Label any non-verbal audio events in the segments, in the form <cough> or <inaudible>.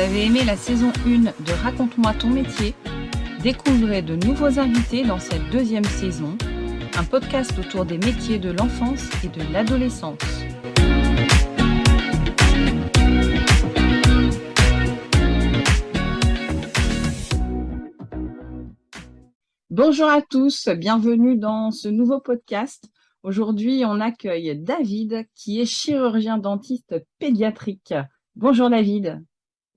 avez aimé la saison 1 de Raconte-moi ton métier Découvrez de nouveaux invités dans cette deuxième saison, un podcast autour des métiers de l'enfance et de l'adolescence. Bonjour à tous, bienvenue dans ce nouveau podcast. Aujourd'hui, on accueille David qui est chirurgien dentiste pédiatrique. Bonjour David.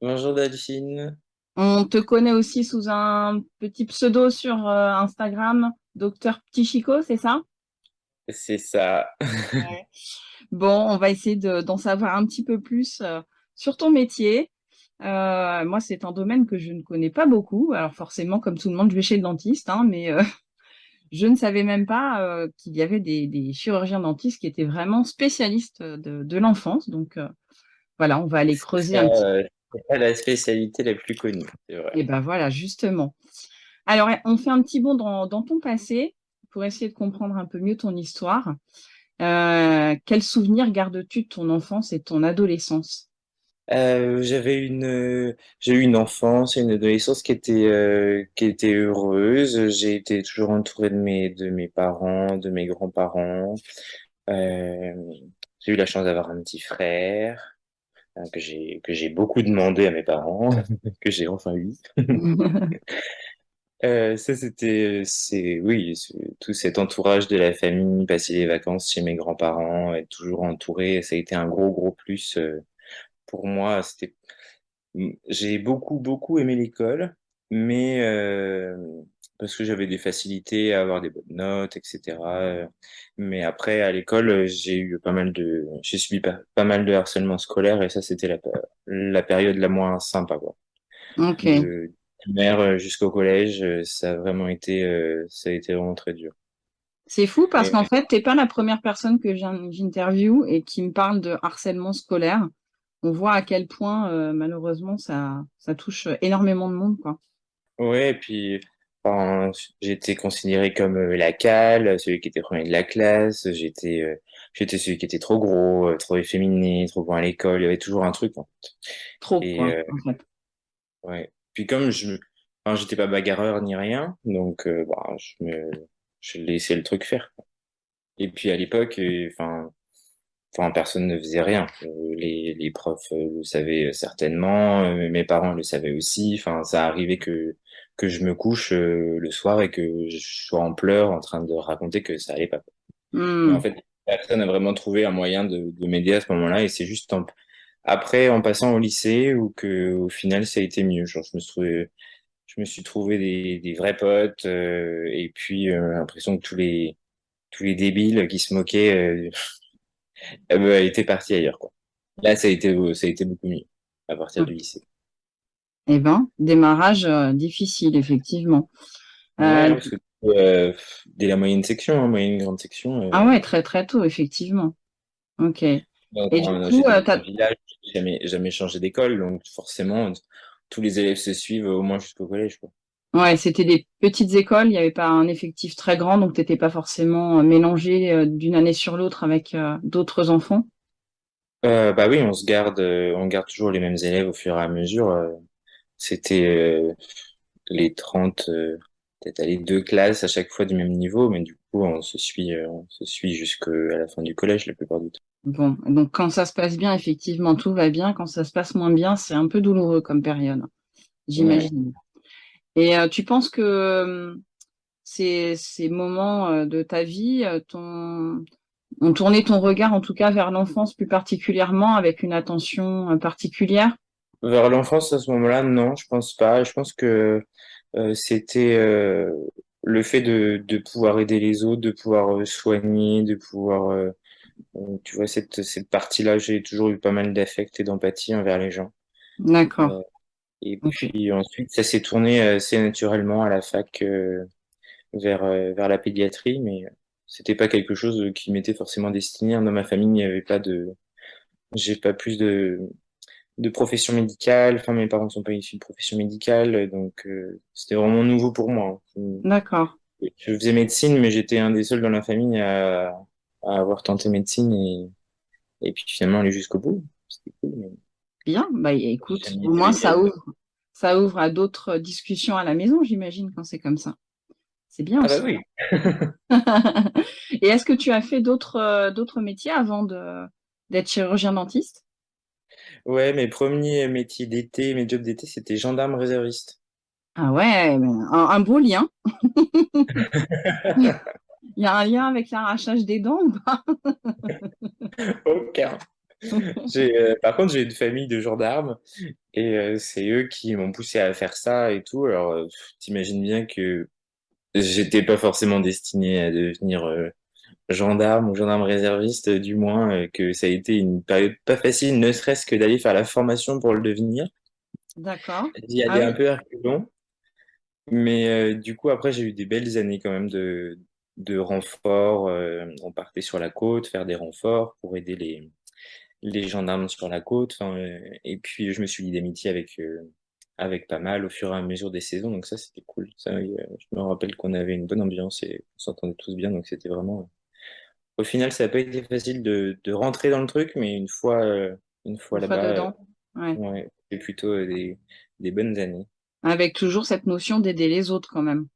Bonjour Delphine. On te connaît aussi sous un petit pseudo sur euh, Instagram, Docteur Petit Chico, c'est ça? C'est ça. Bon, on va essayer d'en savoir un petit peu plus euh, sur ton métier. Euh, moi, c'est un domaine que je ne connais pas beaucoup. Alors forcément, comme tout le monde, je vais chez le dentiste, hein, mais <laughs> je ne savais même pas qu'il y avait des, chirurgiens dentistes qui étaient vraiment spécialistes de, de l'enfance. Donc voilà, on va aller creuser un petit pas la spécialité la plus connue, c'est vrai. Et ben voilà, justement. Alors, on fait un petit bond dans, ton passé pour essayer de comprendre un peu mieux ton histoire. Euh, quels souvenirs gardes-tu de ton enfance et de ton adolescence? Euh, J'avais une, j'ai eu une enfance et une adolescence qui était, euh, qui était heureuse. J'ai été toujours entouré de mes, de mes parents, de mes grands-parents. j'ai eu la chance d'avoir un petit frère. Hein, que j'ai que j'ai beaucoup demandé à mes parents, <laughs> que j'ai enfin eu. <laughs> euh, ça c'était c'est oui tout cet entourage de la famille, passer les vacances chez mes grands-parents, être toujours entouré, ça a été un gros gros plus euh, pour moi. C'était j'ai beaucoup beaucoup aimé l'école, mais euh, parce que j'avais des facilités à avoir des bonnes notes, etc. Mais après, à l'école, j'ai eu pas mal de, j'ai subi pas, mal de harcèlement scolaire et ça, c'était la, la période la moins sympa, quoi. Ok. De primaire jusqu'au collège, ça a vraiment été, ça a été vraiment très dur. C'est fou parce qu'en fait, t'es pas la première personne que j'interviewe et qui me parle de harcèlement scolaire. On voit à quel point, malheureusement, ça, ça touche énormément de monde, quoi. Ouais, et puis Enfin, j'étais considéré comme euh, la cale, celui qui était premier de la classe. J'étais, euh, j'étais celui qui était trop gros, euh, trop efféminé, trop bon à l'école. Il y avait toujours un truc, en fait. Trop, Et, en fait. ouais. Puis comme je, enfin, j'étais pas bagarreur ni rien, donc bah, je me, je laissais le truc faire. Et puis à l'époque, enfin, enfin, personne ne faisait rien. Les, les profs le savaient certainement, mes parents le savaient aussi. Enfin, ça arrivait que que je me couche euh, le soir et que je sois en pleurs en train de raconter que ça allait pas. Hmm. En fait, personne n'a vraiment trouvé un moyen de, de m'aider à ce moment-là et c'est juste après en passant au lycée où que au final ça a été mieux. Genre je me suis trouvé, je me suis trouvé des, des vrais potes euh, et puis euh, l'impression que tous les tous les débiles qui se moquaient euh, ben, <laughs> étaient partis ailleurs quoi. Là ça a été ça a été beaucoup mieux à partir du lycée. Eh ben, démarrage euh, difficile, effectivement. Euh, euh, dès la moyenne section, hein, moyenne grande section. Ah ouais, très très tôt, effectivement. Ok. Et du coup, village, jamais, jamais changé d'école, donc forcément, tous les élèves se suivent au moins jusqu'au collège. Quoi. Ouais, c'était des petites écoles, il n'y avait pas un effectif très grand, donc tu n'étais pas forcément mélangé d'une année sur l'autre avec d'autres enfants. bah oui, on se garde, on garde toujours les mêmes élèves au fur et à mesure. C'était euh, les 30, euh, peut-être aller deux classes à chaque fois du même niveau, mais du coup, on se suit, euh, on se suit jusqu'à la fin du collège la plupart du temps. Bon, donc quand ça se passe bien, effectivement, tout va bien. Quand ça se passe moins bien, c'est un peu douloureux comme période, j'imagine. Et tu penses que ces, ces moments de ta vie ton, ont tourné ton regard, en tout cas, vers l'enfance plus particulièrement, avec une attention particulière? Vers l'enfance, à ce moment-là, non, je pense pas. Je pense que euh, c'était euh, le fait de, de pouvoir aider les autres, de pouvoir euh, soigner, de pouvoir, tu vois, cette, cette partie-là, j'ai toujours eu pas mal d'affect et d'empathie envers les gens. D'accord. et puis ensuite, ça s'est tourné assez naturellement à la fac vers, vers la pédiatrie, mais c'était pas quelque chose qui m'était forcément destiné. Dans ma famille, il n'y avait pas de, j'ai pas plus de, de profession médicale. Enfin, mes parents ne sont pas issus de profession médicale, donc euh, c'était vraiment nouveau pour moi. D'accord. Je faisais médecine, mais j'étais un des seuls dans la famille à, à avoir tenté médecine et, et puis finalement aller jusqu'au bout. C'était cool. Bien, bah écoute, au moins ça ouvre, ça ouvre à d'autres discussions à la maison, j'imagine, quand c'est comme ça. C'est bien Ah bah aussi. oui. <laughs> Et est-ce que tu as fait d'autres euh, d'autres métiers avant d'être chirurgien dentiste? Ouais, mes premiers métiers d'été, mes jobs d'été, c'était gendarme réserviste. Ah ouais, un, un beau lien. <laughs> Il y a un lien avec l'arrachage des dents ou pas? <laughs> Aucun. Euh, par contre, j'ai une famille de gendarmes et euh, c'est eux qui m'ont poussé à faire ça et tout. Alors, euh, t'imagines bien que j'étais pas forcément destiné à devenir gendarme ou gendarme réserviste, euh, du moins euh, que ça a été une période pas facile, ne serait-ce que d'aller faire la formation pour le devenir. D'accord. J'y Ah allais un oui, peu reculons, mais euh, du coup après j'ai eu des belles années quand même de de renforts. euh, on partait sur la côte faire des renforts pour aider les les gendarmes sur la côte. Euh, et puis je me suis lié d'amitié avec avec pas mal au fur et à mesure des saisons, donc ça c'était cool. Ça, je me rappelle qu'on avait une bonne ambiance et on s'entendait tous bien, donc c'était vraiment Au final, ça n'a pas été facile de, de rentrer dans le truc, mais une fois, euh, une fois là-bas, euh. Ouais. ouais, c'est plutôt euh, des, des bonnes années. Avec toujours cette notion d'aider les autres quand même.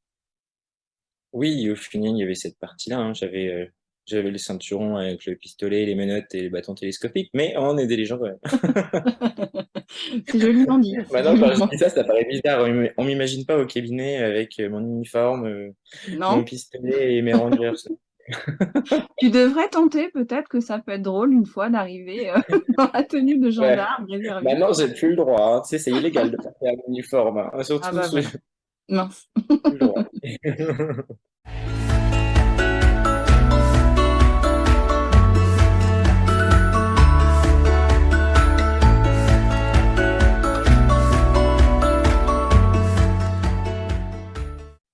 Oui, au final, il y avait cette partie-là. hein. J'avais, euh, j'avais le ceinturon avec le pistolet, les menottes et les bâtons télescopiques, mais on aidait les gens quand même. <laughs> C'est joliment dit, <laughs> Maintenant, quand je joliment. dis ça, ça paraît bizarre. On m'imagine pas au cabinet avec euh, mon uniforme, euh, mon pistolet et mes rangers. Tu devrais tenter, peut-être que ça peut être drôle une fois d'arriver euh, <laughs> dans la tenue de Ouais. gendarme réserviste. Maintenant, j'ai plus le droit. hein. Tu sais, c'est illégal de porter un uniforme. hein. Ah Surtout, bah j'ai voilà. Mince. <laughs>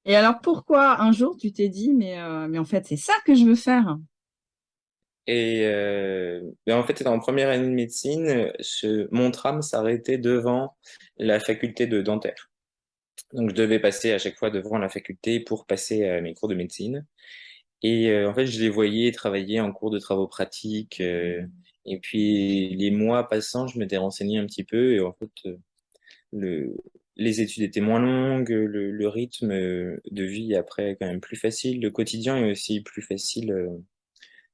Et alors pourquoi un jour tu t'es dit mais euh, mais en fait c'est ça que je veux faire? Et euh, ben en fait, en première année de médecine, je- mon tram s'arrêtait devant la faculté de dentaire. Donc, je devais passer à chaque fois devant la faculté pour passer à mes cours de médecine. Et euh, en fait, je les voyais travailler en cours de travaux pratiques. euh, et puis, les mois passant, je m'étais renseigné un petit peu. Et en fait, euh, le, les études étaient moins longues, le, le rythme de vie après est quand même plus facile. Le quotidien est aussi plus facile euh,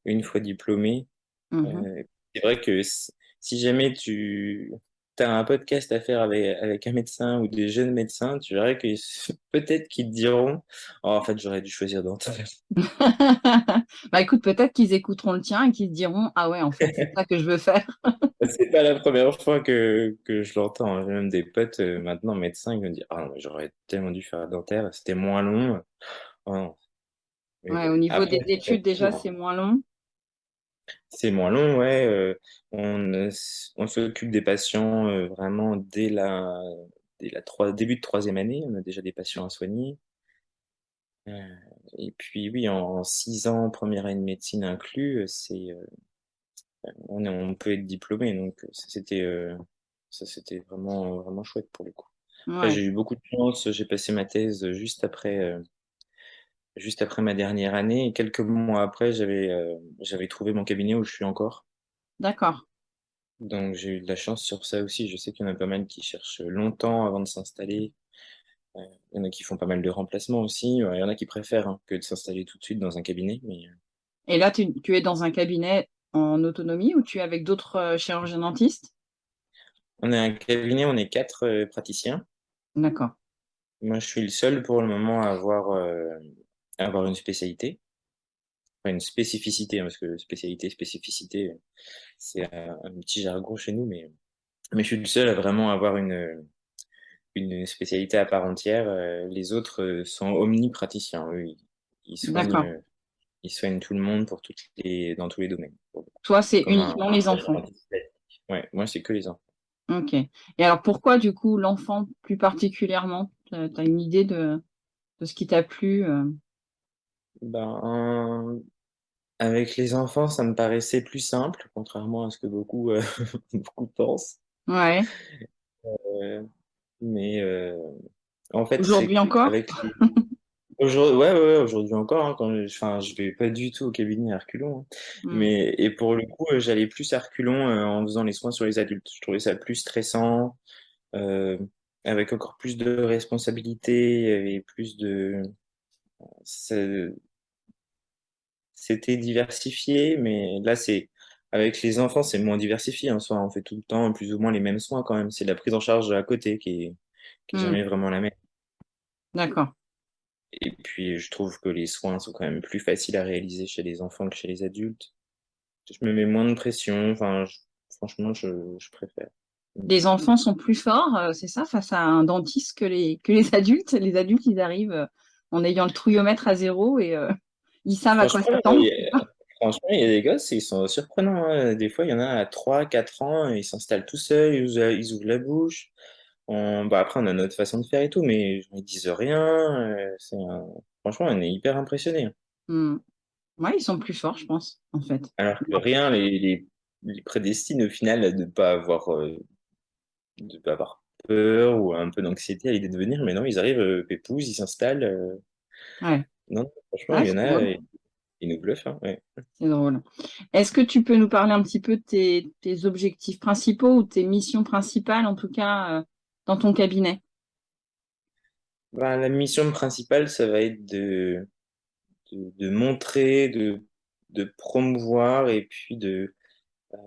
une fois diplômé. Mhm. Euh, c'est vrai que si jamais tu as un podcast à faire avec, avec un médecin ou des jeunes médecins, tu verrais que <laughs> peut-être qu'ils te diront, Oh, en fait, j'aurais dû choisir dentaire. <laughs> Bah écoute, peut-être qu'ils écouteront le tien et qu'ils se diront ah ouais en fait c'est ça que je veux faire. <laughs> C'est pas la première fois que, que je l'entends. J'ai même des potes euh, maintenant médecins qui me disent, ah mais j'aurais tellement dû faire dentaire, c'était moins long. Oh Ouais, au niveau après, des études déjà c'est moins long. C'est moins long, ouais. euh, on s- on s'occupe des patients euh, vraiment dès la, dès la début de troisième année. On a déjà des patients à soigner. Euh, et puis oui, en, six ans, première année de médecine inclus, c'est, on, est- on peut être diplômé. Donc ça, c'était, ça, c'était vraiment, vraiment chouette pour le coup. Après, j'ai eu beaucoup de chance. J'ai passé ma thèse juste après, juste après ma dernière année. Et quelques mois après, j'avais, euh, j'avais trouvé mon cabinet où je suis encore. d'accord. Donc j'ai eu de la chance sur ça aussi. Je sais qu'il y en a pas mal qui cherchent longtemps avant de s'installer. Euh, il y en a qui font pas mal de remplacements aussi. Il y en a qui préfèrent hein, que de s'installer tout de suite dans un cabinet. Mais euh, Et là tu, tu es dans un cabinet en autonomie ou tu es avec d'autres euh, chirurgiens dentistes? on est un cabinet, on est quatre praticiens. D'accord. Moi, je suis le seul pour le moment à avoir, avoir une spécialité. Enfin, une spécificité, hein, parce que spécialité, spécificité, c'est un, un petit jargon chez nous, mais, mais je suis le seul à vraiment avoir une, une spécialité à part entière. Euh, les autres euh, sont omnipraticiens. Eux, ils, ils soignent, euh, ils soignent tout le monde pour toutes les, dans tous les domaines. Toi c'est uniquement un les enfants. Ouais, moi, c'est que les enfants. Ok. Et alors pourquoi du coup l'enfant plus particulièrement? Tu as une idée de, de ce qui t'a plu? Ben, avec les enfants, ça me paraissait plus simple, contrairement à ce que beaucoup, euh, <laughs> beaucoup pensent. Ouais. Euh, mais euh, en fait, Aujourd'hui encore? avec les... <laughs> Aujourd'hui, ouais, ouais, ouais, aujourd'hui encore, hein, quand je, enfin, je vais pas du tout au cabinet à reculons, hein. Hmm. mais et pour le coup, euh, j'allais plus à reculons en faisant les soins sur les adultes. Je trouvais ça plus stressant, euh, avec encore plus de responsabilités et plus de, ça- c'était diversifié, mais là c'est avec les enfants, c'est moins diversifié en soi. On fait tout le temps plus ou moins les mêmes soins quand même. C'est la prise en charge à côté qui est, qui est Hmm. jamais vraiment la même. D'accord. Et puis, je trouve que les soins sont quand même plus faciles à réaliser chez les enfants que chez les adultes. Je me mets moins de pression. Enfin, je- franchement, je, je préfère. Les enfants sont plus forts, euh, c'est ça, face à un dentiste que les, que les <laughs> adultes? Les adultes, ils arrivent euh, en ayant le trouillomètre à zéro et euh, ils savent à quoi Franchement, il s'attendre. y a, franchement, il y a des gosses, ils sont surprenants. hein. Des fois, il y en a à 3, 4 ans, ils s'installent tout seuls, ils ouvrent, ils ouvrent la bouche. On- bah, après, on a notre façon de faire et tout, mais ils disent rien. euh, un- Franchement, on est hyper impressionnés. Hmm. Ouais, ils sont plus forts, je pense, en fait. Alors que rien les, les, les prédestine au final à ne pas avoir, euh, de pas avoir peur ou un peu d'anxiété à l'idée de venir, mais non, ils arrivent euh, pépouses, ils s'installent. euh, Ouais, Non, franchement, ouais, il y en c'est a, drôle. ils nous bluffent. hein, ouais. C'est drôle. Est-ce que tu peux nous parler un petit peu de tes, tes objectifs principaux ou tes missions principales, en tout cas, euh, dans ton cabinet? Bah, la mission principale, ça va être de, de, de montrer, de, de promouvoir et puis de, euh,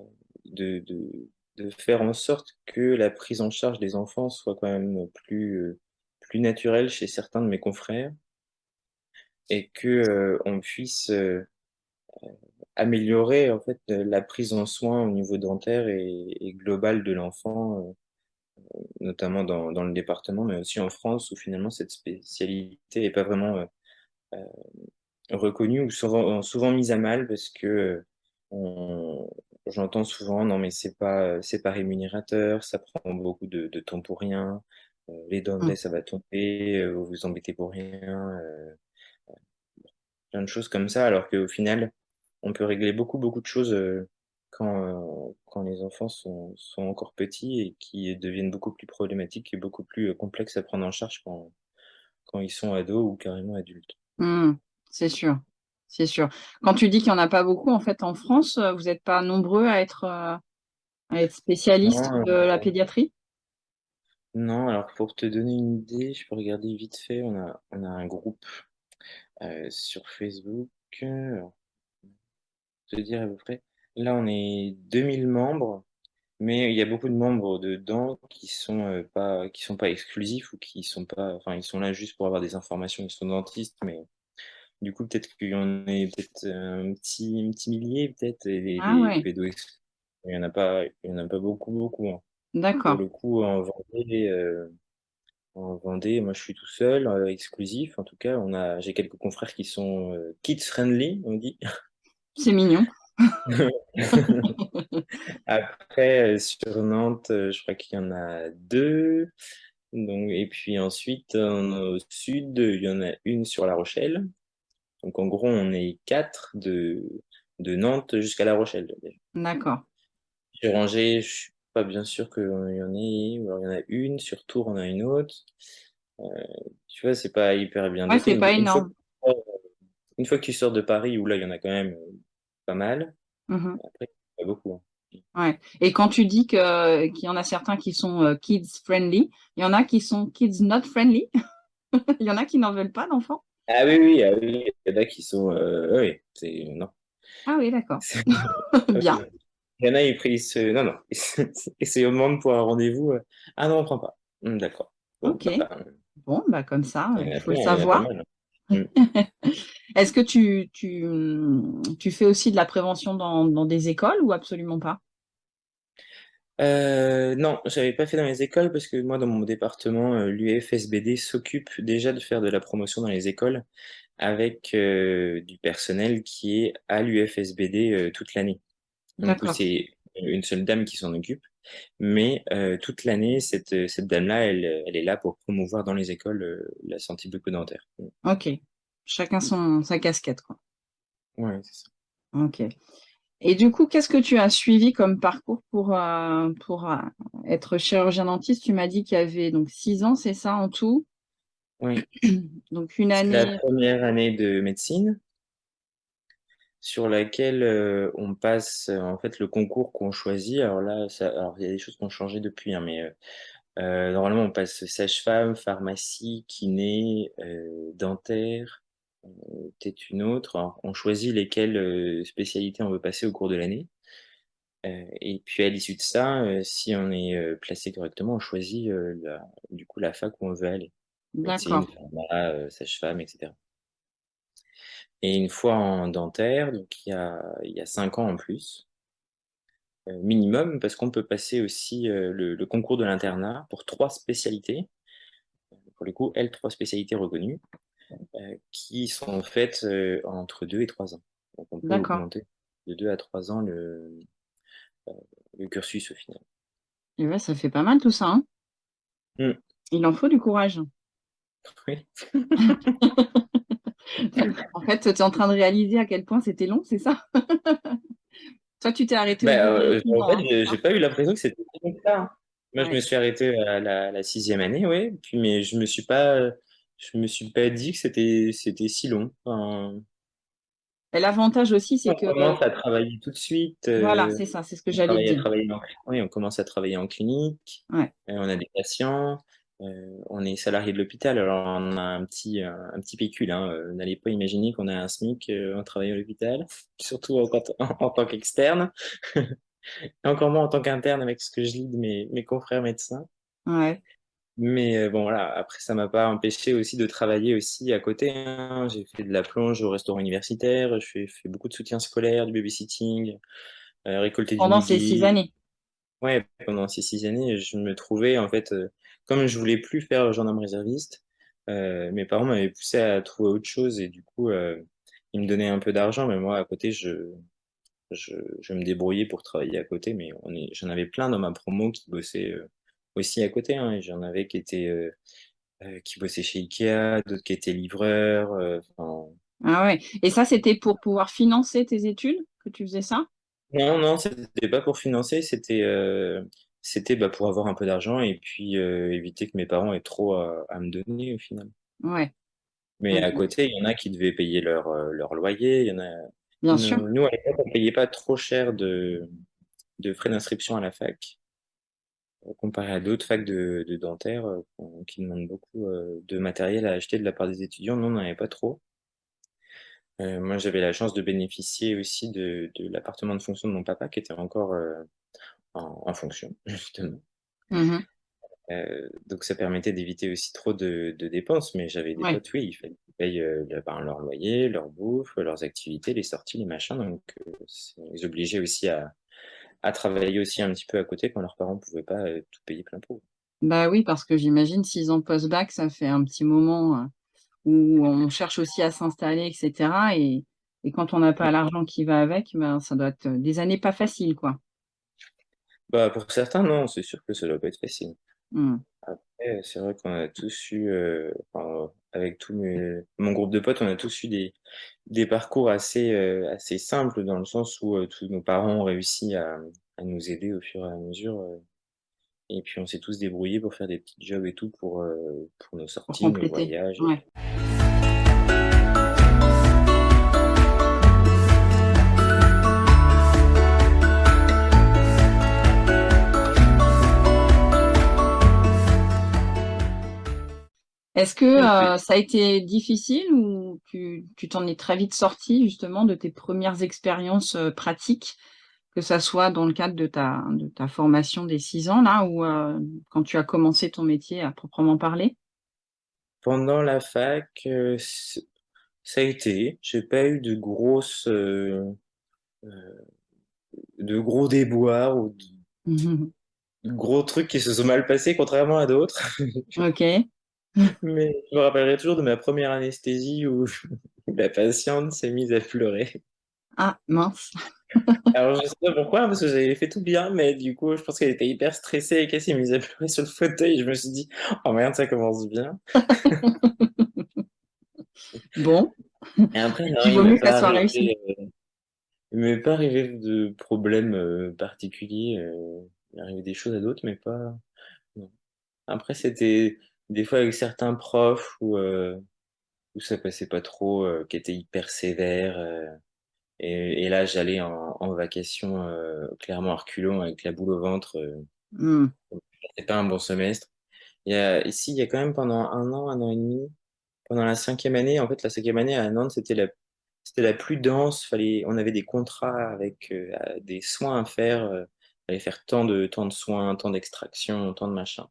de, de, de faire en sorte que la prise en charge des enfants soit quand même plus, euh, plus naturelle chez certains de mes confrères et que, euh, on puisse euh, améliorer en fait la prise en soin au niveau dentaire et, et global de l'enfant, euh, notamment dans, dans le département, mais aussi en France où finalement cette spécialité n'est pas vraiment euh, euh, reconnue ou souvent, souvent mise à mal parce que euh, on- j'entends souvent non mais c'est pas c'est pas rémunérateur, ça prend beaucoup de, de temps pour rien, euh, les dents de lait ça va tomber, euh, vous vous embêtez pour rien, euh, plein de choses comme ça alors qu'au final on peut régler beaucoup, beaucoup de choses euh, quand, euh, quand les enfants sont, sont encore petits et qui deviennent beaucoup plus problématiques et beaucoup plus euh, complexes à prendre en charge quand, quand ils sont ados ou carrément adultes. Hmm. C'est sûr, c'est sûr. Quand tu dis qu'il n'y en a pas beaucoup, en fait, en France, vous n'êtes pas nombreux à être, à être spécialistes Non, de la pédiatrie? non, alors pour te donner une idée, je peux regarder vite fait, on a, on a un groupe euh, sur Facebook, euh, alors, je vais te dire à peu près, là on est 2000 membres, mais il y a beaucoup de membres dedans qui sont euh, pas, qui sont pas exclusifs ou qui sont pas, enfin ils sont là juste pour avoir des informations, ils sont dentistes, mais Du coup, peut-être qu'il y en a peut-être un petit, un petit millier, peut-être, et les, Ah les ouais. Il y en a pas, il y en a pas beaucoup, beaucoup. hein. Pour d'accord. le coup, en Vendée, euh, en Vendée, moi, je suis tout seul, euh, exclusif. En tout cas, on a, j'ai quelques confrères qui sont euh, kids friendly, on dit. C'est mignon. <laughs> Après, euh, sur Nantes, je crois qu'il y en a deux. Donc, et puis ensuite, en- au sud, il y en a une sur La Rochelle. Donc, en gros, on est quatre de, de Nantes jusqu'à La Rochelle. D'accord. Sur Angers, je pas bien sûr qu'il y en ait, ou alors il y en a une, sur Tours, on a une autre. Euh, tu vois, c'est pas hyper bien Ouais, doté. c'est Une, pas une fois, énorme. que tu sors- une fois que tu sors de Paris, où là, il y en a quand même euh, pas mal, Mhm. après, pas beaucoup. hein. Ouais. Et quand tu dis que qu'il y en a certains qui sont euh, kids friendly, il y en a qui sont kids not friendly? <laughs> Il y en a qui n'en veulent pas d'enfants. Ah oui, oui, ah oui, il y en a qui sont... euh, oui, c'est... Non. Ah oui, d'accord. <laughs> Bien. <laughs> Il y en a, ils prennent... Non, non. Et c'est au <laughs> demande pour un rendez-vous. euh, Ah non, on prend pas. Hum, D'accord. Bon, Ok. bah, Bon, bah comme ça, il en il faut le savoir. Hum. <laughs> Est-ce que tu, tu, tu fais aussi de la prévention dans, dans des écoles ou absolument pas? Euh, non, j'avais pas fait dans les écoles parce que moi, dans mon département, euh, l'UFSBD s'occupe déjà de faire de la promotion dans les écoles avec euh, du personnel qui est à l'UFSBD euh, toute l'année. D'accord. c'est une seule dame qui s'en occupe, mais euh, toute l'année, cette, cette dame-là, elle, elle est là pour promouvoir dans les écoles euh, la santé bucco-dentaire. Ok. Chacun son, sa casquette, quoi. Ouais, c'est ça. Ok. Et du coup, qu'est-ce que tu as suivi comme parcours pour, euh, pour euh, être chirurgien dentiste? Tu m'as dit qu'il y avait donc six ans, c'est ça en tout? Oui. <clears throat> Donc une C'est la année. première année de médecine sur laquelle euh, on passe euh, en fait le concours qu'on choisit. Alors là, ça, alors il y a des choses qui ont changé depuis, hein, mais euh, euh, normalement on passe sage-femme, pharmacie, kiné, euh, dentaire, peut-être une autre. Alors, on choisit lesquelles euh, spécialités on veut passer au cours de l'année. Euh, et puis à l'issue de ça, euh, si on est euh, placé correctement, on choisit euh, la, du coup la fac où on veut aller. D'accord. sage-femme, etc. Et une fois en dentaire, donc il y a, il y a cinq ans en plus, euh, minimum, parce qu'on peut passer aussi euh, le, le concours de l'internat pour trois spécialités, pour le coup, L, trois spécialités reconnues, euh, qui sont faites entre deux et trois ans. Donc on peut augmenter de deux à trois ans le, le cursus au final. Et ouais, ça fait pas mal tout ça, hein. Mm. Il en faut du courage. Oui. <laughs> En fait, tu es en train de réaliser à quel point c'était long, c'est ça? Toi, tu t'es arrêté de euh, en fait, hein, j'ai pas eu l'impression que c'était si long que ça. hein. Moi, je me suis arrêté à la, la sixième année, ouais. Puis, mais je me suis pas, je me suis pas dit que c'était, c'était si long. Enfin, l'avantage aussi, c'est on que, commence à travailler tout de suite. voilà, euh, c'est ça, c'est ce que on j'allais dire. en, oui, on commence à travailler en clinique. Ouais. euh, on a des patients. Euh, on est salarié de l'hôpital. Alors, on a un petit, un, un petit pécule. Hein. euh, N'allez pas imaginer qu'on a un SMIC euh, en travaillant à l'hôpital, surtout en, en, en tant qu'externe. <laughs> Encore moins en tant qu'interne avec ce que je lis de mes, mes confrères médecins. Ouais. Mais euh, bon, voilà, après, ça m'a pas empêché aussi de travailler aussi à côté. hein. J'ai fait de la plonge au restaurant universitaire, je fais, fait beaucoup de soutien scolaire, du babysitting, récolter du Pendant ces six années. Ouais, pendant ces six années, je me trouvais, en fait, comme je voulais plus faire gendarme réserviste, euh, mes parents m'avaient poussé à trouver autre chose et du coup, euh, ils me donnaient un peu d'argent, mais moi, à côté, je, je, je me débrouillais pour travailler à côté, mais j'en avais plein dans ma promo qui bossaient euh, aussi à côté. Hein, j'en avais qui étaient euh, euh, qui bossaient chez Ikea, d'autres qui étaient livreurs. Ah ouais. Et ça, c'était pour pouvoir financer tes études que tu faisais ça? non, non, c'était pas pour financer, c'était c'était bah, pour avoir un peu d'argent et puis euh, éviter que mes parents aient trop à, à me donner au final. Ouais. Mais à côté, il y en a qui devaient payer leur, leur loyer. Il y en a, Bien sûr. nous, à l'époque, on payait pas trop cher de, de frais d'inscription à la fac. comparé à d'autres facs de, de dentaire qui demandent beaucoup de matériel à acheter de la part des étudiants. Nous, on n'en avait pas trop. Euh, moi, j'avais la chance de bénéficier aussi de, de l'appartement de fonction de mon papa qui était encore euh, en, en fonction, <laughs> justement. Mhm. Euh, donc, ça permettait d'éviter aussi trop de, de dépenses. Mais j'avais des Ouais. potes, oui, il fallait qu'ils payent euh, le- ben, leur loyer, leur bouffe, leurs activités, les sorties, les machins. Donc, euh, ils obligeaient aussi à, à travailler aussi un petit peu à côté quand leurs parents ne pouvaient pas euh, tout payer plein pot. Bah oui, parce que j'imagine six ans post-bac, ça fait un petit moment où on cherche aussi à s'installer, etc. Et, et quand on n'a pas l'argent qui va avec, ben, ça doit être des années pas faciles, quoi. Bah, pour certains, non, c'est sûr que ça doit pas être facile. Mm. Après, c'est vrai qu'on a tous eu, euh, enfin, avec tout mes- mon groupe de potes, on a tous eu des, des parcours assez, euh, assez simples dans le sens où euh, tous nos parents ont réussi à, à nous aider au fur et à mesure. euh, et puis on s'est tous débrouillés pour faire des petits jobs et tout pour, euh, pour nos Pour sorties, nos compléter. voyages. Ouais. Est-ce que euh, ça a été difficile ou tu t'en es très vite sorti justement de tes premières expériences euh, pratiques, que ça soit dans le cadre de ta de ta formation des six ans là ou euh, quand tu as commencé ton métier à proprement parler? Pendant la fac, ça a été. J'ai pas eu de grosses, de gros déboires ou de gros trucs qui se sont mal passés, contrairement à d'autres. Ok. Mais je me rappellerai toujours de ma première anesthésie où <laughs> la patiente s'est mise à pleurer. Ah mince. <laughs> Alors je sais pas pourquoi, parce que j'avais fait tout bien, mais du coup je pense qu'elle était hyper stressée et qu'elle s'est mise à pleurer sur le fauteuil. Je me suis dit, oh merde, ça commence bien. <laughs> Bon, Et après, non, il vaut m'est mieux que ça soit réussi. euh, il m'est pas arrivé de problèmes euh, particuliers. euh, il est arrivé des choses à d'autres, mais pas. non. Après, c'était des fois avec certains profs où, euh, où ça passait pas trop, euh, qui étaient hyper sévères. euh, et, et là, j'allais en, en vacation euh, clairement reculons avec la boule au ventre. Hmm. c'était pas un bon semestre. Il y a, ici, il y a quand même pendant un an, un an et demi, pendant la cinquième année, en fait, la cinquième année à Nantes, c'était la, c'était la plus dense. Fallait, on avait des contrats avec des soins à faire. Euh, fallait faire tant de, tant de soins, tant d'extraction, tant de machin.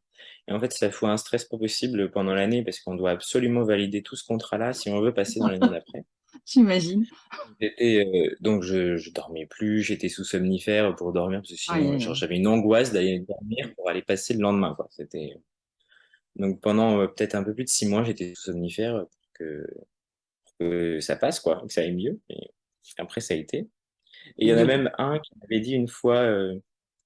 Et en fait, ça fout un stress pas possible pendant l'année parce qu'on doit absolument valider tout ce contrat-là si on veut passer dans l'année d'après. <laughs> J'imagine. Euh, donc je, je dormais plus, j'étais sous somnifère pour dormir parce que sinon, j'avais une angoisse d'aller dormir pour aller passer le lendemain, quoi. C'était, donc pendant euh, peut-être un peu plus de six mois, j'étais sous somnifère pour que, pour que ça passe, quoi, que ça aille mieux. Et après, ça a été. Et il y en a même un qui m'avait dit une fois, euh,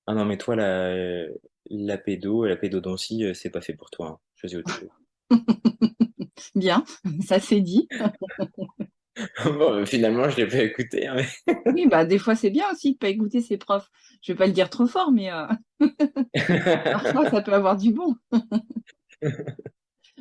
ah non, mais toi, la, la pédo, la pédodontie, euh, c'est pas fait pour toi, hein. Choisis autre chose. <laughs> Bien, ça c'est dit. <laughs> Bon, finalement, je l'ai pas écouté, hein, <laughs> Oui, bah des fois c'est bien aussi de pas écouter ses profs. Je vais pas le dire trop fort, mais euh, parfois ça peut avoir du bon.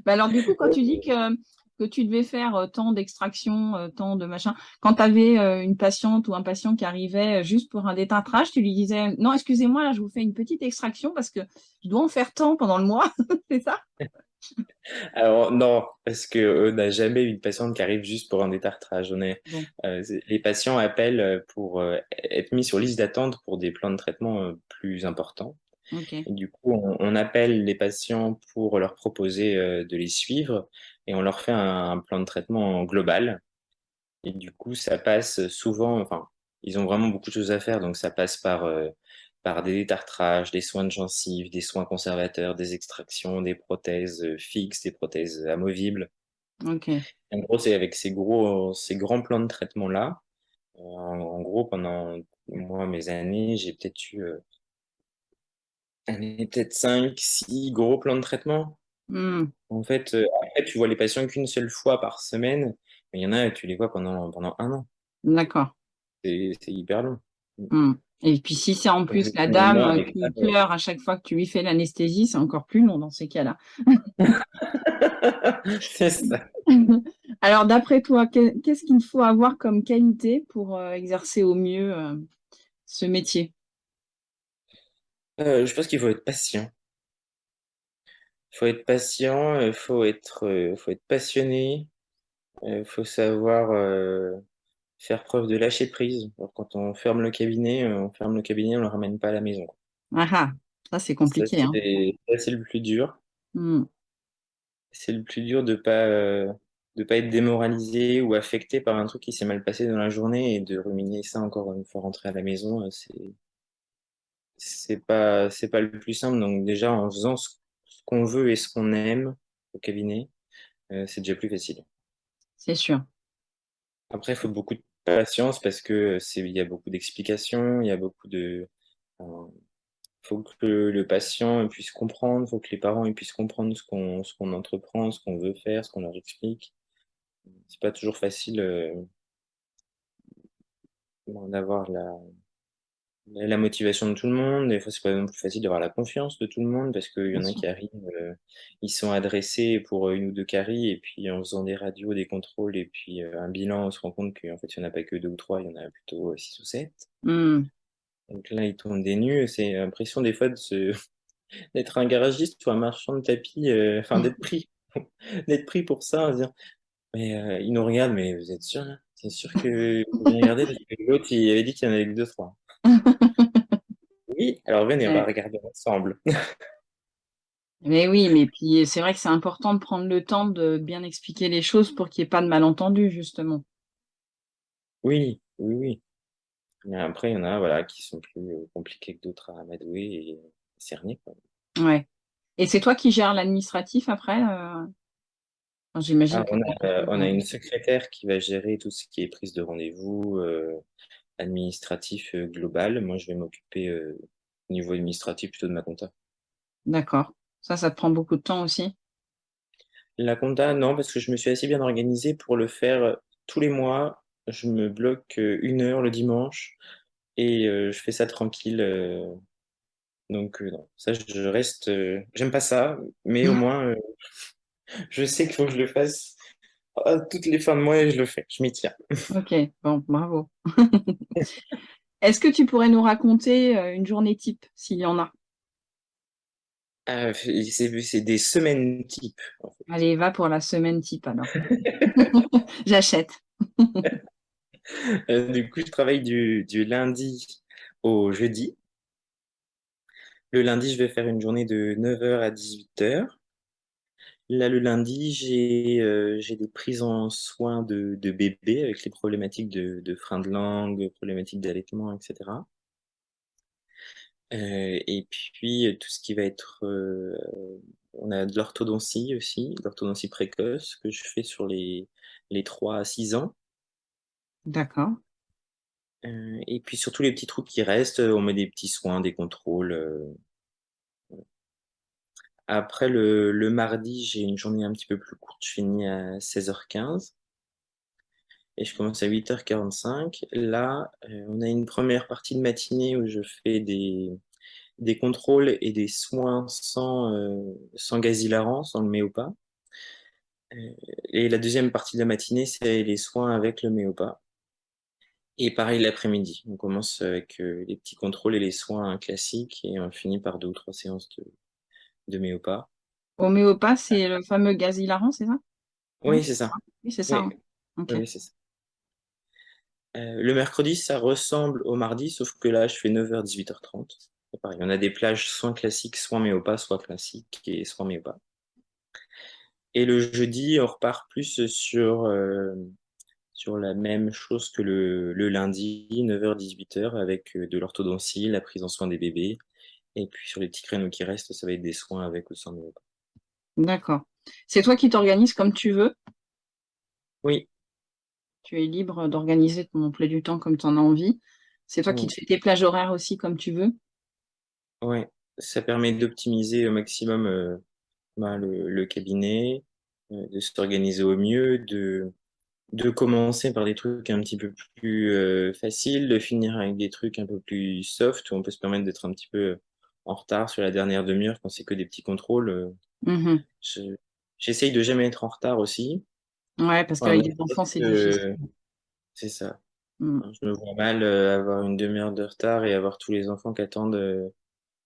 Bah alors du coup, quand tu dis que, que tu devais faire euh, tant d'extraction, euh, tant de machin, quand tu avais une patiente ou un patient qui arrivait euh, juste pour un détartrage, tu lui disais non, excusez-moi, là je vous fais une petite extraction parce que je dois en faire tant pendant le mois, <laughs> c'est ça? <laughs> Alors non, parce que on n'a jamais eu une patiente qui arrive juste pour un détartrage. On est, Bon, euh, c'est- les patients appellent euh, pour euh, être mis sur liste d'attente pour des plans de traitement euh, plus importants. Et du coup, on, on appelle les patients pour leur proposer euh, de les suivre et on leur fait un, un plan de traitement global. Et du coup, ça passe souvent, enfin, ils ont vraiment beaucoup de choses à faire, donc ça passe par, euh, par des détartrages, des soins de gencives, des soins conservateurs, des extractions, des prothèses euh, fixes, des prothèses amovibles. En gros, c'est avec ces gros, ces grands plans de traitement-là. En, en gros, pendant moi, mes années, j'ai peut-être eu euh, allez, peut-être 5, 6 gros plans de traitement. Hmm, En fait, euh, après, tu vois les patients qu'une seule fois par semaine, mais il y en a, tu les vois pendant, pendant un an. d'accord. C'est hyper long. Hmm. Et puis si c'est en plus la dame ça, qui pleure à chaque fois que tu lui fais l'anesthésie, c'est encore plus long dans ces cas-là. <laughs> c'est ça. <laughs> Alors, d'après toi, que- qu'est-ce qu'il faut avoir comme qualité pour euh, exercer au mieux euh, ce métier? Euh, je pense qu'il faut être patient. Il faut être patient, il faut être, euh, faut être passionné, il faut savoir euh, faire preuve de lâcher prise. Alors, quand on ferme le cabinet, euh, on ferme le cabinet, on le ramène pas à la maison. Ah ah, ça c'est Ça, compliqué, hein. c'est ça, c'est le plus dur. Hmm, C'est le plus dur de pas, euh, de pas être démoralisé ou affecté par un truc qui s'est mal passé dans la journée et de ruminer ça encore une fois rentré à la maison. euh, C'est, c'est pas, c'est pas le plus simple. Donc déjà, en faisant ce, qu'on veut et ce qu'on aime au cabinet, euh, c'est déjà plus facile. c'est sûr. Après, il faut beaucoup de patience parce que c'est, il y a beaucoup d'explications, il y a beaucoup de, euh, faut que le patient puisse comprendre, faut que les parents puissent comprendre ce qu'on, ce qu'on entreprend, ce qu'on veut faire, ce qu'on leur explique. C'est pas toujours facile euh, d'avoir la, la motivation de tout le monde. Des fois, c'est pas non plus facile d'avoir la confiance de tout le monde parce qu'il y Bien en a sûr. qui arrivent, euh, ils sont adressés pour une ou deux caries et puis en faisant des radios, des contrôles et puis euh, un bilan, on se rend compte qu'en fait, il n'y en a pas que deux ou trois, il y en a plutôt euh, six ou sept. Hmm, Donc là, ils tombent des nues. C'est l'impression des fois de se... <laughs> d'être un garagiste ou un marchand de tapis, euh, enfin d'être pris, <laughs> d'être pris pour ça, dire, mais euh, ils nous regardent, mais vous êtes sûr là? C'est sûr que vous <laughs> parce que l'autre, il avait dit qu'il y en avait que deux, trois. Oui, alors venez, on va ouais. regarder ensemble. <laughs> Mais oui, mais puis c'est vrai que c'est important de prendre le temps de bien expliquer les choses pour qu'il n'y ait pas de malentendu, justement. Oui, oui, oui. Mais après, il y en a, voilà, qui sont plus euh, compliqués que d'autres à amadouer et cerner, quoi. Ouais. Et c'est toi qui gères l'administratif après? euh? J'imagine que on a, euh, on a as... une secrétaire qui va gérer tout ce qui est prise de rendez-vous, euh, administratif global. Moi, je vais m'occuper au niveau administratif plutôt de ma compta. D'accord. Ça, ça te prend beaucoup de temps aussi? La compta, non, parce que je me suis assez bien organisé pour le faire euh, tous les mois. Je me bloque euh, une heure le dimanche et euh, je fais ça tranquille. Donc, non, ça, je reste. j'aime pas ça, mais au moins, je sais qu'il faut que je le fasse toutes les fins de mois et je le fais. Je m'y tiens. Ok, bon, bravo. <laughs> Est-ce que tu pourrais nous raconter euh, une journée type, s'il y en a? Euh, c'est c'est des semaines type. en fait. Allez, va pour la semaine type alors. <laughs> <laughs> J'achète. <laughs> Euh, du coup, je travaille du, du lundi au jeudi. Le lundi, je vais faire une journée de 9h à 18h. Là, le lundi, j'ai euh, j'ai des prises en soins de, de bébé avec les problématiques de, de frein de langue, problématiques d'allaitement, etc. Euh, et puis, euh, tout ce qui va être... euh, on a de l'orthodontie aussi, de l'orthodontie précoce que je fais sur les, les 3 à 6 ans. D'accord. Euh, et puis, sur tous les petits trous qui restent, on met des petits soins, des contrôles. Après, le, le mardi, j'ai une journée un petit peu plus courte. Je finis à 16h15. et je commence à 8h45. Là, euh, on a une première partie de matinée où je fais des, des contrôles et des soins sans, euh, sans gaz sans le méopa. Euh, et la deuxième partie de la matinée, c'est les soins avec le méopa. Et pareil l'après-midi, on commence avec euh, les petits contrôles et les soins classiques et on finit par deux ou trois séances de, de méopa. Homéopath, c'est le fameux gaz hilarant, c'est ça? Oui, c'est ça. Oui, c'est ça. Oui, hein. Oui, ça. Euh, le mercredi, ça ressemble au mardi, sauf que là, je fais 9h, 18h30. C'est pareil, on a des plages soit classiques, soit méopa, soit classiques et soit méopa. Et le jeudi, on repart plus sur, euh, sur la même chose que le, le lundi, 9h, 18h, avec euh, de l'orthodontie, la prise en soin des bébés. Et puis sur les petits créneaux qui restent, ça va être des soins avec ou sans méopa. D'accord. C'est toi qui t'organises comme tu veux? Oui, Tu es libre d'organiser ton emploi du temps comme tu en as envie. C'est toi qui oui, te fais tes plages horaires aussi comme tu veux? ouais. Ça permet d'optimiser au maximum euh, ben, le, le cabinet, euh, de s'organiser au mieux, de de commencer par des trucs un petit peu plus euh, faciles, de finir avec des trucs un peu plus soft, où on peut se permettre d'être un petit peu en retard sur la dernière demi-heure quand c'est que des petits contrôles. euh, je- J'essaye de jamais être en retard aussi. Ouais, parce Enfin, qu'avec des enfants, c'est difficile. que- c'est ça. Mm. Enfin, Je me vois mal euh, avoir une demi-heure de retard et avoir tous les enfants qui attendent euh,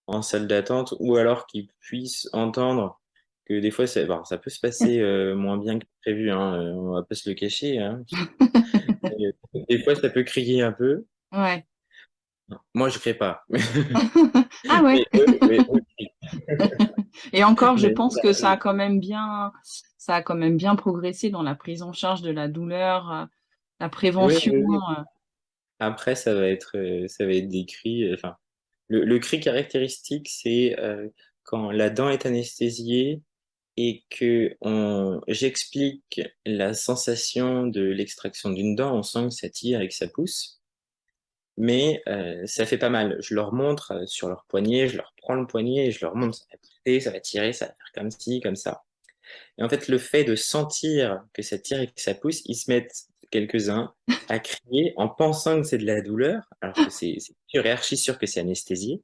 en salle d'attente, ou alors qu'ils puissent entendre que des fois, ça, peut se passer <laughs> euh, moins bien que prévu, hein, euh, on va pas se le cacher, hein. <laughs> Des fois, ça peut crier un peu. Ouais. Moi, je crée pas. <laughs> Ah ouais. Mais eux, mais eux crient. <laughs> Et encore, je Mais pense que ça a quand même bien, ça a quand même bien progressé dans la prise en charge de la douleur, euh, la prévention. oui, oui. euh. Après, ça va être, euh, ça va être des cris. euh, Enfin, le, le cri caractéristique, c'est euh, quand la dent est anesthésiée et que on, j'explique la sensation de l'extraction d'une dent, on sent que ça tire et que ça pousse, mais euh, ça fait pas mal. Je leur montre euh, sur leur poignet, je leur prends le poignet et je leur montre ça va pousser, ça va tirer, ça va faire comme ci, comme ça. Et en fait, le fait de sentir que ça tire et que ça pousse, ils se mettent quelques-uns à crier en pensant que c'est de la douleur, alors que c'est sûr et archi sûr que c'est anesthésié.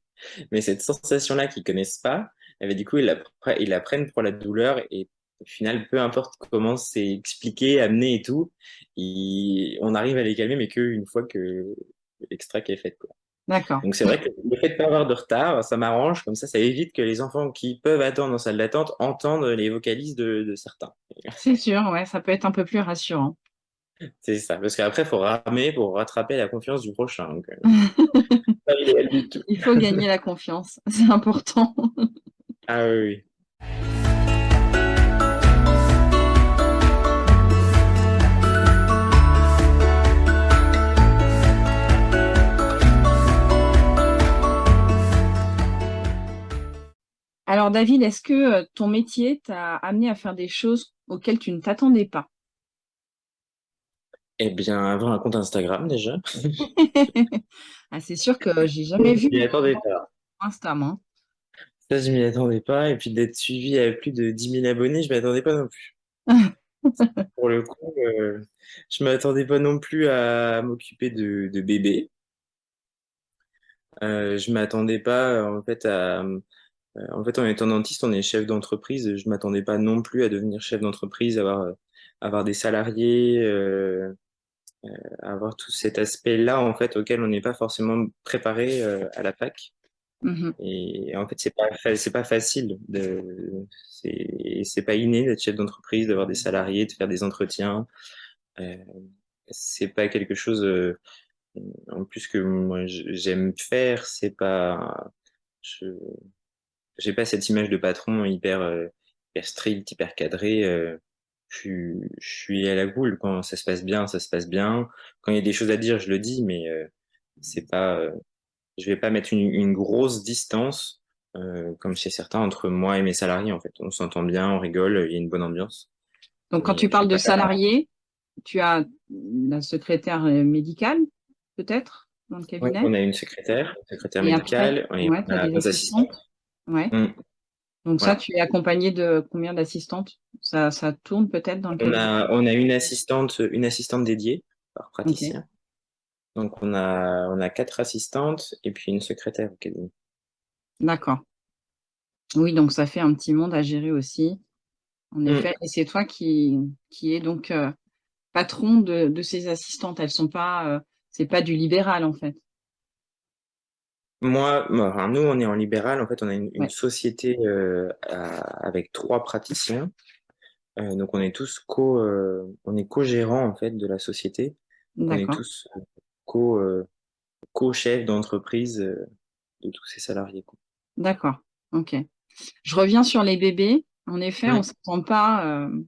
Mais cette sensation-là qu'ils connaissent pas, eh ben, du coup, ils la, prennent pour la douleur et au final, peu importe comment c'est expliqué, amené et tout, on arrive à les calmer, mais qu'une fois que l'extract est fait, quoi. D'accord. Donc c'est vrai que le fait de pas avoir de retard, ça m'arrange, comme ça, ça évite que les enfants qui peuvent attendre en salle d'attente entendent les vocalises de, de certains. <laughs> C'est sûr, ouais, ça peut être un peu plus rassurant. C'est ça, parce qu'après, il faut ramer pour rattraper la confiance du prochain. Donc, euh, <laughs> pas idéal du tout. Il faut gagner la confiance, <laughs> c'est important. Ah oui, Alors David, est-ce que euh, ton métier t'a amené à faire des choses auxquelles tu ne t'attendais pas? Eh bien, avoir un compte Instagram déjà. <laughs> Ah, c'est sûr que j'ai jamais vu Je m'y attendais pas. Insta, moi. Ça, je m'y attendais pas. Et puis d'être suivi à plus de 10 000 abonnés, je m'y attendais pas non plus. <laughs> Pour le coup, euh, je m'attendais pas non plus à m'occuper de, de bébés. Euh, je m'attendais pas en fait à en fait en étant dentiste on est chef d'entreprise je m'attendais pas non plus à devenir chef d'entreprise avoir euh, avoir des salariés euh, euh, avoir tout cet aspect là en fait auquel on n'est pas forcément préparé euh, à la fac Mhm. et en fait c'est pas c'est pas facile de c'est c'est pas inné d'être chef d'entreprise d'avoir des salariés de faire des entretiens euh, c'est pas quelque chose euh, en plus que moi j'aime faire, c'est pas, je, j'ai pas cette image de patron hyper, euh, hyper strict, hyper cadré. euh, je suis, je suis à la boule quand ça se passe bien, ça se passe bien. Quand il y a des choses à dire, je le dis, mais euh, c'est pas, euh, je vais pas mettre une, une grosse distance euh, comme chez certains entre moi et mes salariés. En fait, on s'entend bien, on rigole, il y a une bonne ambiance. Donc, quand Mais tu parles de salariés, tu as la secrétaire euh, médicale, peut-être, dans le Oui, cabinet? on a une secrétaire, une secrétaire Et après, médicale, ouais, on as a des assistantes. Ouais. Mm. Donc ça, tu es accompagné de combien d'assistantes? Ça, ça tourne peut-être dans le On a, on a une assistante, une assistante dédiée par praticien. Donc on a, on a quatre assistantes et puis une secrétaire au cabinet. d'accord. Oui, donc ça fait un petit monde à gérer aussi, en Mm. effet. Et c'est toi qui, qui es donc euh, patron de, de ces assistantes. Elles sont pas, euh, c'est pas du libéral en fait. Moi, enfin, nous, on est en libéral. En fait, on a une, une Ouais, société euh, à- avec trois praticiens. Euh, donc on est tous co, euh, on est co-gérants en fait de la société. On est d'accord, tous euh, co, euh, co-chefs d'entreprise euh, de tous ces salariés. quoi. d'accord. Ok. Je reviens sur les bébés. En effet, on Mm. s'attend pas, euh,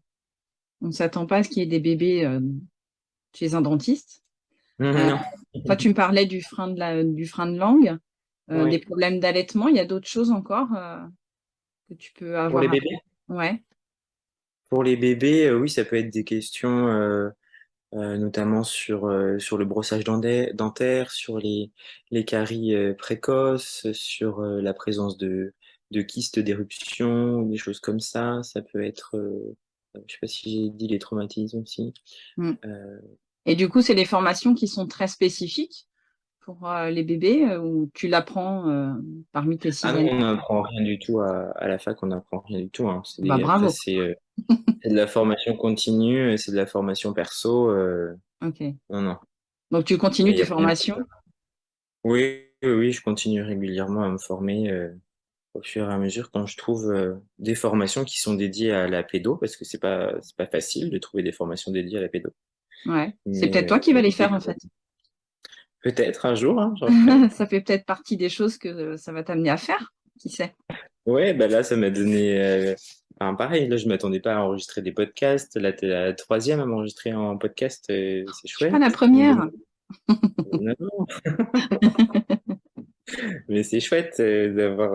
on s'attend pas à ce qu'il y ait des bébés euh, chez un dentiste. Mm, Euh, non. toi, tu me parlais du frein de la, du frein de langue, euh, des problèmes d'allaitement. Il y a d'autres choses encore euh, que tu peux Pour les avoir bébés? Ouais, Pour les bébés, euh, oui, ça peut être des questions. notamment sur, sur le brossage dentaire, sur les, les caries précoces, sur la présence de, de kystes d'éruption, des choses comme ça. Ça peut être, je sais pas si j'ai dit les traumatismes aussi. Mm. Et du coup, c'est des formations qui sont très spécifiques? Pour euh, les bébés euh, ou tu l'apprends euh, parmi tes six ah non, on n'apprend rien du tout à, à la fac, on n'apprend rien du tout. Hein. C'est Bah euh, <laughs> de la formation continue, c'est de la formation perso. euh, Ok. non, non, Donc tu continues tes formations? Oui, oui, oui, je continue régulièrement à me former. au fur et à mesure quand je trouve des formations qui sont dédiées à la pédo, parce que c'est pas pas facile de trouver des formations dédiées à la pédo. Ouais. C'est peut-être toi qui vas les faire en fait. Peut-être un jour, hein. <laughs> Ça fait peut-être partie des choses que euh, ça va t'amener à faire. Qui sait? Ouais, bah là, ça m'a donné. euh, enfin, pareil, là, je m'attendais pas à enregistrer des podcasts. Là, t'es la troisième à m'enregistrer en podcast. euh, c'est Je suis pas la chouette. première. <laughs> Non, non, <laughs> mais c'est chouette euh, d'avoir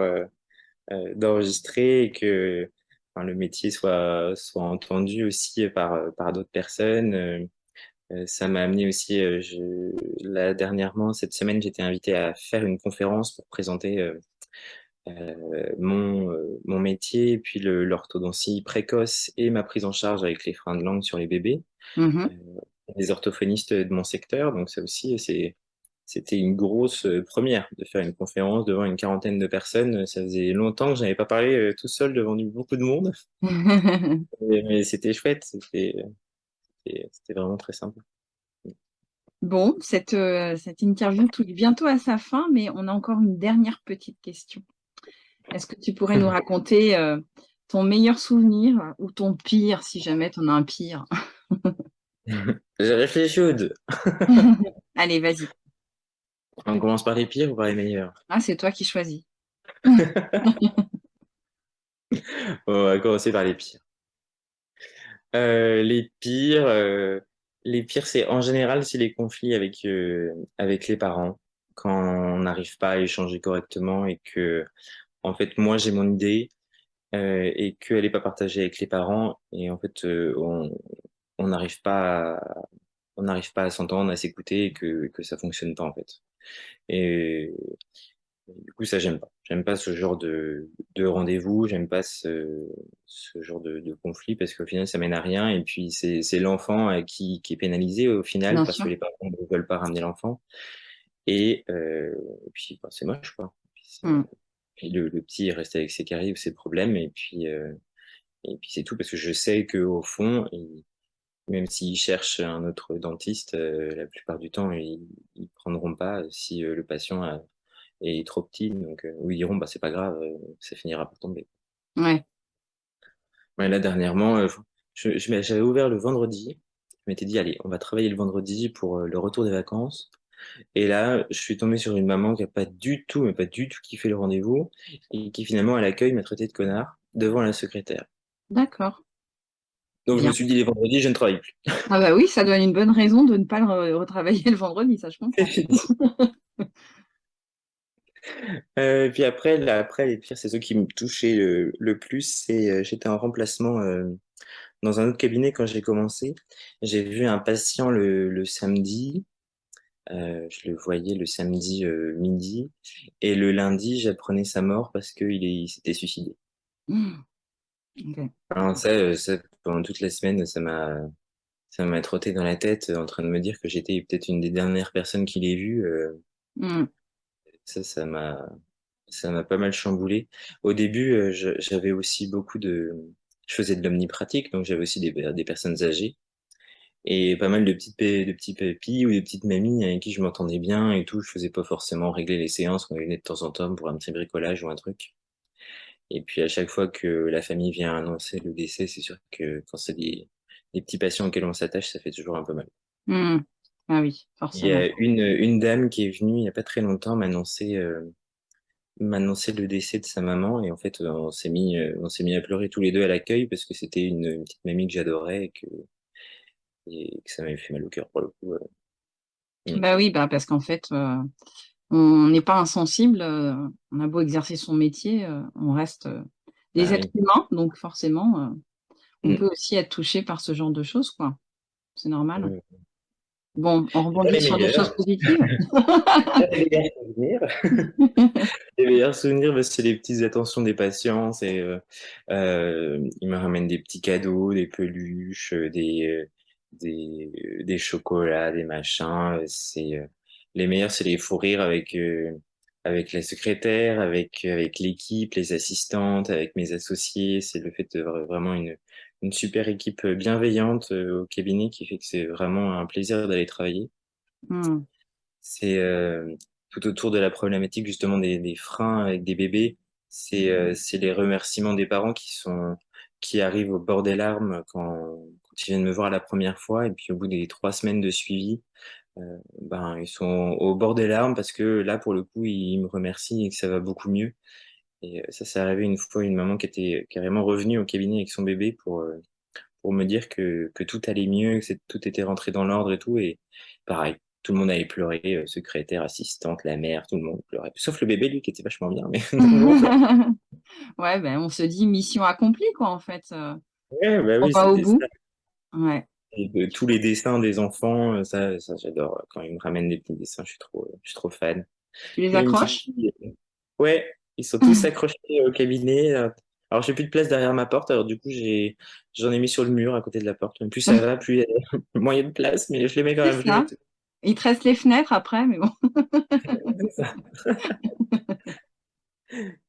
euh, d'enregistrer et que enfin, le métier soit soit entendu aussi par par d'autres personnes. Euh, ça m'a amené aussi, euh, je, là, dernièrement, cette semaine, j'étais invité à faire une conférence pour présenter euh, mon, euh, mon métier, puis l'orthodontie précoce et ma prise en charge avec les freins de langue sur les bébés, Mhm. les orthophonistes de mon secteur. Donc ça aussi, c'était une grosse première de faire une conférence devant une quarantaine de personnes. Ça faisait longtemps que je n'avais pas parlé tout seul devant beaucoup de monde, <laughs> mais, mais c'était chouette, c'était, c'était vraiment très sympa. Bon, cette, euh, cette interview touche bientôt à sa fin, mais on a encore une dernière petite question. Est-ce que tu pourrais nous <laughs> raconter euh, ton meilleur souvenir ou ton pire, si jamais tu en as un pire? <laughs> J'ai réfléchi aux deux. <laughs> Allez, vas-y. On commence par les pires ou par les meilleurs? Ah, c'est toi qui choisis. On va commencer par les pires. Euh, les pires, euh, les pires, c'est en général, c'est les conflits avec euh, avec les parents quand on n'arrive pas à échanger correctement et que, en fait, moi j'ai mon idée euh, et qu'elle n'est pas partagée avec les parents et en fait, euh, on n'arrive pas à, on n'arrive pas à s'entendre, à s'écouter et que que ça fonctionne pas en fait. Et du coup, ça, j'aime pas. J'aime pas ce genre de, de rendez-vous, j'aime pas ce, ce genre de, de conflit parce qu'au final, ça mène à rien. Et puis, c'est, c'est l'enfant euh, qui, qui est pénalisé au final Bien parce sûr. que les parents ne veulent pas ramener l'enfant. Et, euh, et puis, bah, c'est moche, quoi. Mm. Et le, le, petit reste avec ses caries ou ses problèmes, et puis, euh, et puis c'est tout, parce que je sais qu'au fond, il, même s'ils cherchent un autre dentiste, euh, la plupart du temps, ils ne prendront pas si euh, le patient a, est trop petit. Donc, euh, ils diront, bah, c'est pas grave, ça finira par tomber. Ouais. ouais là, dernièrement, je, j'avais ouvert le vendredi. Je m'étais dit, allez, on va travailler le vendredi pour le retour des vacances. Et là, je suis tombé sur une maman qui a pas du tout, mais pas du tout kiffé le rendez-vous, et qui finalement, à l'accueil, m'a traité de connard devant la secrétaire. D'accord. Donc Bien. je me suis dit, les vendredis, je ne travaille plus. Ah bah oui, ça donne une bonne raison de ne pas le retravailler le vendredi, ça je comprends. <laughs> euh, puis après, là, après, les pires, c'est ceux qui me touchaient le, le plus. C'est, euh, j'étais en remplacement euh, dans un autre cabinet quand j'ai commencé. J'ai vu un patient le, le samedi. Je le voyais le samedi midi. Et le lundi, j'apprenais sa mort parce qu'il il s'était suicidé. Mmh. Okay. Alors ça, ça, pendant toute la semaine, ça m'a ça m'a trotté dans la tête en train de me dire que j'étais peut-être une des dernières personnes qui l'ait vu. Euh, mm. Ça, ça m'a ça m'a pas mal chamboulé. Au début, j'avais aussi beaucoup de... Je faisais de l'omnipratique, donc j'avais aussi des, des personnes âgées et pas mal de petites de petits papis ou des petites mamies avec qui je m'entendais bien et tout. Je faisais pas forcément régler les séances, on venait de temps en temps pour un petit bricolage ou un truc. Et puis à chaque fois que la famille vient annoncer le décès, c'est sûr que quand c'est des, des, petits patients auxquels on s'attache, ça fait toujours un peu mal. Mmh. Ah oui, forcément. Il y a une, une dame qui est venue il n'y a pas très longtemps m'annoncer euh, m'annoncer le décès de sa maman et en fait on s'est mis on s'est mis à pleurer tous les deux à l'accueil parce que c'était une, une, petite mamie que j'adorais et que, et que ça m'avait fait mal au cœur pour le coup. Euh. Bah oui, bah parce qu'en fait euh, on n'est pas insensible, on a beau exercer son métier, on reste des Ah êtres oui. humains, donc forcément, on Mm. peut aussi être touché par ce genre de choses, quoi. C'est normal. Bon, on rebondit sur des choses positives. <laughs> Les meilleurs souvenirs. <laughs> Les meilleurs souvenirs, bah, c'est les petites attentions des patients. C'est, euh, euh, ils me ramènent des petits cadeaux, des peluches, euh, des, euh, des, des chocolats, des machins. C'est euh, les meilleurs, c'est les fous rires avec euh, avec la secrétaire, avec avec l'équipe, les assistantes, avec mes associés. C'est le fait de vra- vraiment une une super équipe bienveillante euh, au cabinet qui fait que c'est vraiment un plaisir d'aller travailler. Mm. C'est euh, tout autour de la problématique justement des, des freins avec des bébés. C'est euh, c'est les remerciements des parents qui sont qui arrivent au bord des larmes quand, quand ils viennent me voir la première fois et puis au bout des trois semaines de suivi, euh, ben ils sont au bord des larmes parce que là pour le coup ils me remercient et que ça va beaucoup mieux. Et euh, ça, c'est arrivé une fois une maman qui était carrément revenue au cabinet avec son bébé pour euh, pour me dire que, que tout allait mieux, que tout était rentré dans l'ordre et tout. Et pareil, tout le monde allait pleurer, euh, secrétaire, assistante, la mère, tout le monde pleurait. Sauf le bébé, lui, qui était vachement bien. Mais <laughs> <laughs> Ouais, ben on se dit mission accomplie, quoi, en fait. euh, ouais, On oui, va au bout. ça. Ouais. Et de- tous les dessins des enfants, euh, ça, ça j'adore. Quand ils me ramènent des petits dessins, je suis trop, je suis trop fan. Tu les accroches? euh, Ouais, ils sont tous accrochés au cabinet. euh. Alors, j'ai plus de place derrière ma porte, alors du coup, j'ai, j'en ai mis sur le mur à côté de la porte. Plus ça va, plus il y a <laughs> moyen de place, mais je les mets quand même. les ça. Il te reste les fenêtres après, mais bon. <laughs> Ça. <laughs>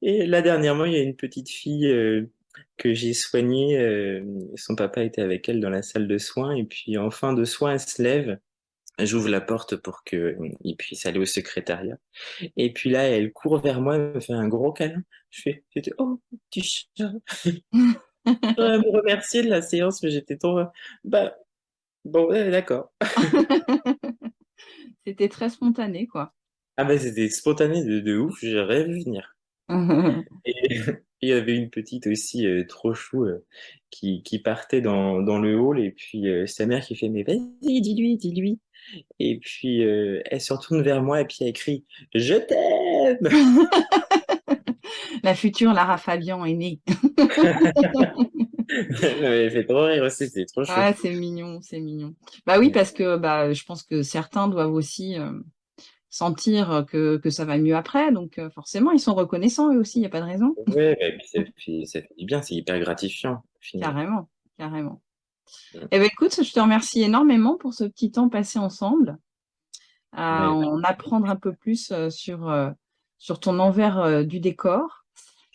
Et là, dernièrement, il y a une petite fille euh, que j'ai soignée. euh, son papa était avec elle dans la salle de soins. Et puis, en fin de soins, elle se lève. J'ouvre la porte pour qu'il puisse aller au secrétariat. Et puis là, elle court vers moi, elle me fait un gros câlin. Je fais, j'étais, oh, petit chat. J'aurais me remercier de la séance, mais j'étais trop, bah, bon, ouais, d'accord. <laughs> C'était très spontané, quoi. Ah bah, c'était spontané de, de ouf, j'ai vu venir. <laughs> Et <laughs> il y avait une petite aussi euh, trop chou euh, qui, qui partait dans, dans le hall et puis euh, sa mère qui fait mais vas-y dis-lui dis-lui et puis euh, elle se retourne vers moi et puis elle crie je t'aime <laughs> La future Lara Fabian est née. <laughs> elle fait trop rire aussi c'est trop chou Ah, c'est mignon, c'est mignon. Bah oui, parce que bah, je pense que certains doivent aussi euh, sentir que, que ça va mieux après. Donc euh, forcément, ils sont reconnaissants eux aussi, il n'y a pas de raison. <laughs> et puis ça, fait du bien c'est hyper gratifiant Carrément, carrément. Mm. Eh ben écoute, je te remercie énormément pour ce petit temps passé ensemble. à en apprendre un peu plus sur, sur ton envers du décor.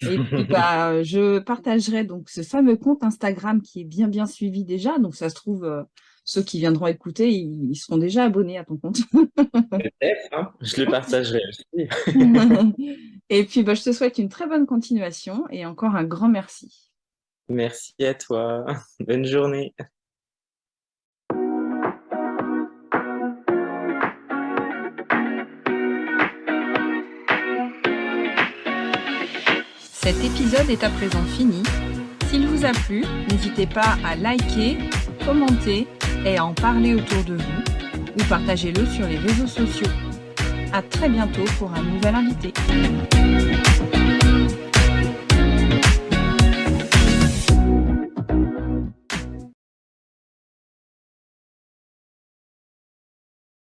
Et puis, <laughs> bah, je partagerai donc ce fameux compte Instagram qui est bien, bien suivi déjà. Donc, ça se trouve, ceux qui viendront écouter, ils, seront déjà abonnés à ton compte. <laughs> Peut-être, hein. je le partagerai aussi. <laughs> et puis, bah, je te souhaite une très bonne continuation et encore un grand merci. Merci à toi. <laughs> Bonne journée. Cet épisode est à présent fini. S'il vous a plu, n'hésitez pas à liker, commenter et en parler autour de vous ou partagez-le sur les réseaux sociaux. À très bientôt pour un nouvel invité.